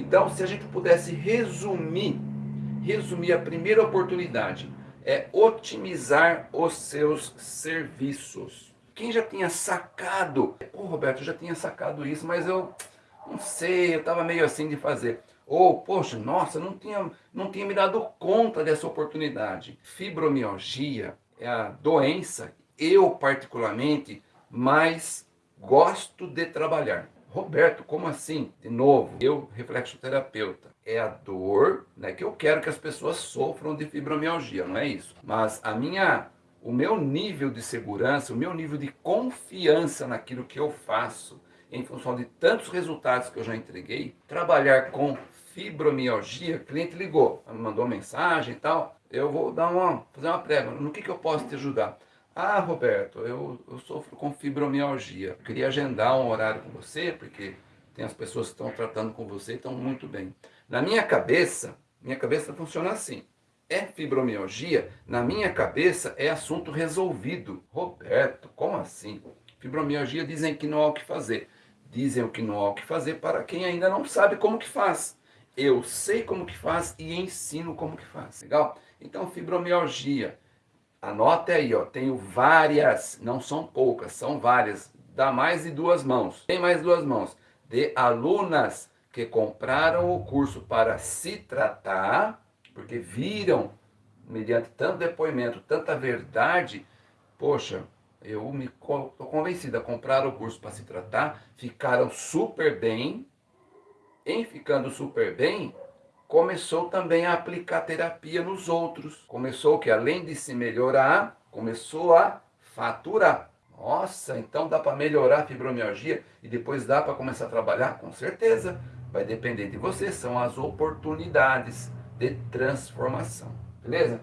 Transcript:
Então, se a gente pudesse resumir, resumir a primeira oportunidade, é otimizar os seus serviços. Quem já tinha sacado, pô Roberto, eu já tinha sacado isso, mas eu não sei, eu estava meio assim de fazer. Ou, poxa, nossa, não tinha, não tinha me dado conta dessa oportunidade. Fibromialgia é a doença, eu particularmente, mais gosto de trabalhar. Roberto, como assim? De novo, eu, reflexoterapeuta, é a dor né, que eu quero que as pessoas sofram de fibromialgia, não é isso. Mas a minha, o meu nível de segurança, o meu nível de confiança naquilo que eu faço, em função de tantos resultados que eu já entreguei, trabalhar com fibromialgia, cliente ligou, mandou mensagem e tal, eu vou dar uma, fazer uma prega, no que, que eu posso te ajudar? Ah, Roberto, eu, eu sofro com fibromialgia. Queria agendar um horário com você, porque tem as pessoas que estão tratando com você e estão muito bem. Na minha cabeça, minha cabeça funciona assim. É fibromialgia? Na minha cabeça é assunto resolvido. Roberto, como assim? Fibromialgia dizem que não há o que fazer. Dizem o que não há o que fazer para quem ainda não sabe como que faz. Eu sei como que faz e ensino como que faz. Legal? Então, fibromialgia Anote aí, ó, tenho várias, não são poucas, são várias, dá mais de duas mãos, tem mais duas mãos, de alunas que compraram o curso para se tratar, porque viram, mediante tanto depoimento, tanta verdade, poxa, eu me estou convencida, compraram o curso para se tratar, ficaram super bem, em ficando super bem, começou também a aplicar terapia nos outros. Começou que além de se melhorar, começou a faturar. Nossa, então dá para melhorar a fibromialgia e depois dá para começar a trabalhar? Com certeza. Vai depender de você, são as oportunidades de transformação. Beleza?